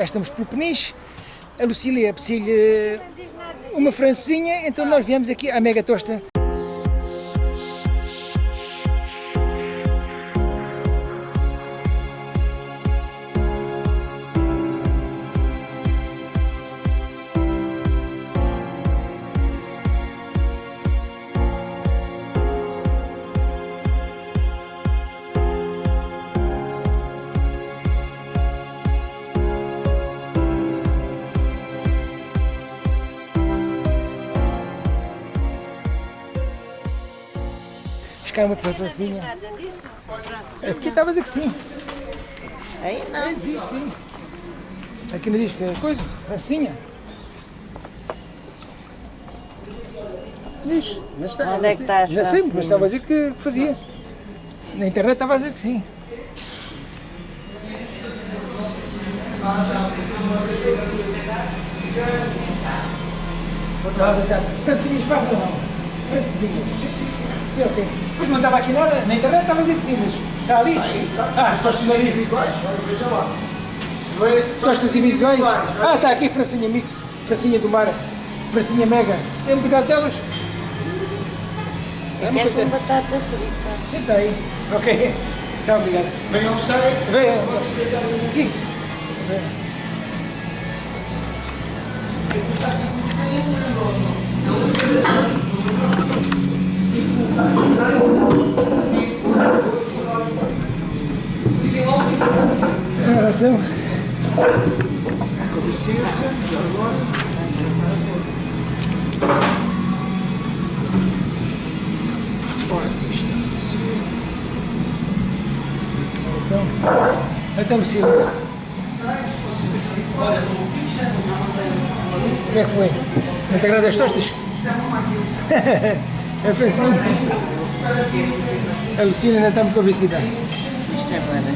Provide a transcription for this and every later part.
Estamos por Peniche, a Lucília pediu-lhe uma francinha, então nós viemos aqui à Mega Tosta. Buscar uma francinha. Aqui estava a dizer que sim. Aí não. dizia que sim. Aqui não diz que é coisa, francinha. Diz, mas está. Onde é que está a Já sei, mas francinha? estava a dizer que fazia. Na internet estava a dizer que sim. Francinhas faz ou não? Francesinha. Sim, sim, sim. Sim, ok. Depois não estava aqui nada, na internet estava a dizer que sim, mas está ali. Ah, tostas ali. individuais, olha, veja lá. Se vê, Tostas individuais. Ah, está aqui Francinha Mix, Francinha do Mar, Francinha Mega. Tem um cuidado delas? É muito com batata frita. Senta aí. Ok. Está obrigado. vem almoçar aí. Vem. Aqui. Ora, Então, então. O que é que foi? Não te agrada as tostas? É Francinha. A Lucila ainda está muito convencida. Isto é barato.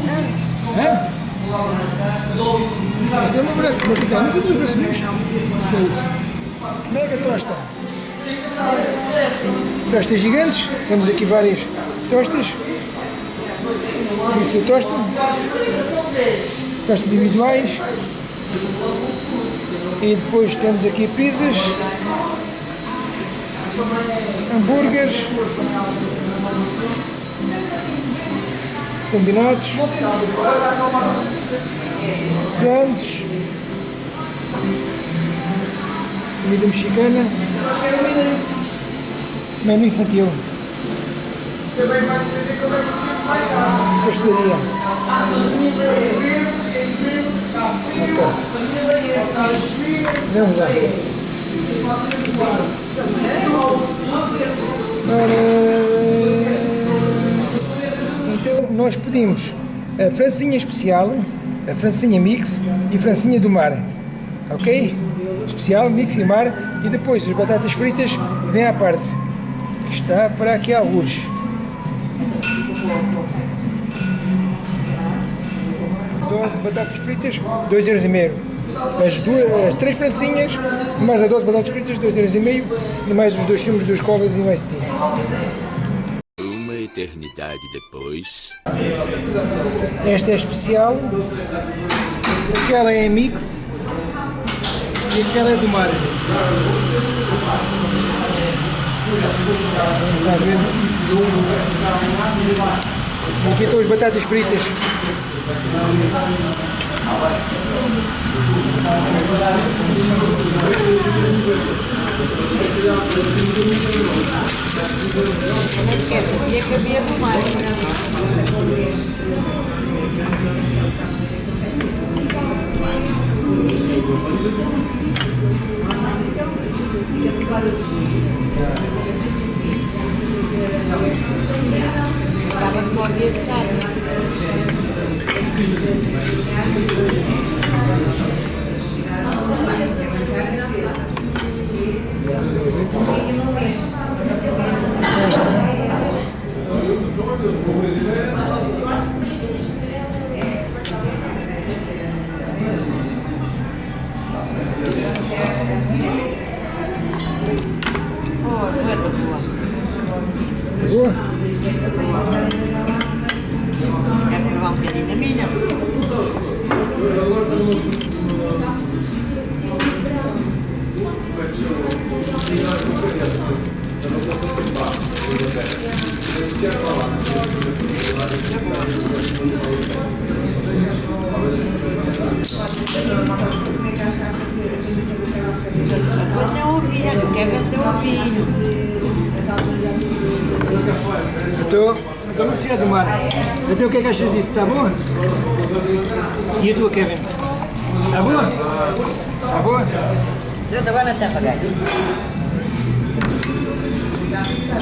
Hã? Isto é uma branca, mas não sei duas bracinhas. O que é isso? Mega tosta. Tostas gigantes, temos aqui várias tostas. Isso é tosta. Tostas individuais. E depois temos aqui pizzas. Hambúrgueres. Combinados. Santos. Comida mexicana. Menu infantil. Pastelaria. Ok. Vamos lá. Ora, Então nós pedimos a francinha especial, a francinha mix e francinha do mar. Ok? Especial, mix e mar. E depois as batatas fritas vêm à parte. Que está para aqui alguns. Doze batatas fritas, 2,5€. As, duas, as três francinhas, mais a 12 batatas fritas, 2,5€ e mais os dois filmes dos covas e um ST. Uma eternidade depois. Esta é especial, aquela é mix e aquela é do mar. Vamos lá ver. Aqui estão as batatas fritas. Nem quer sabia que Quando eu ouvi, quer vender o vinho. Estou estou no Cia do Mar. Então o que é que achas disso? Está bom? E a tua, Kevin? Está boa? Está boa? Eu agora até pagar.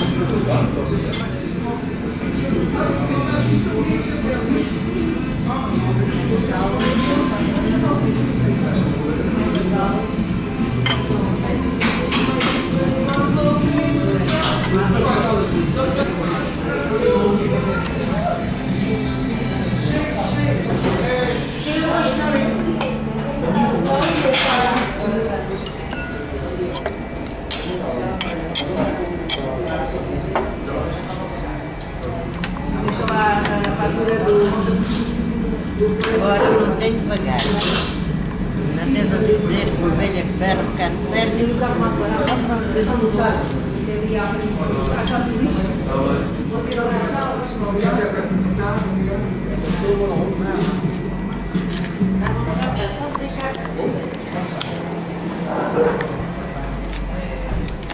Deixa lá a fatura do... Agora não tem que pagar. Não tens a dizer que uma velha que ferra, um bocado de ferro, e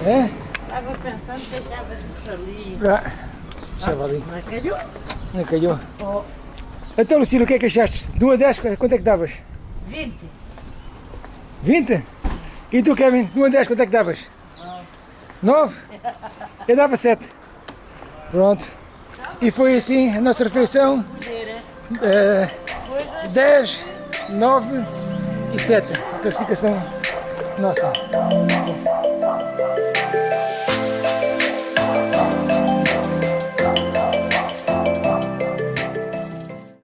É? Estava pensando, deixava de ali. Ah, estava ali. Mas calhou. Não calhou. Então, Lucília, o que é que achaste? De 1 a 10, quanto é que davas? 20. 20? E tu, Kevin, de 1 a 10, quanto é que davas? 9? Eu dava 7. Pronto. E foi assim a nossa refeição. eh, 10, 9 e 7. A classificação nossa.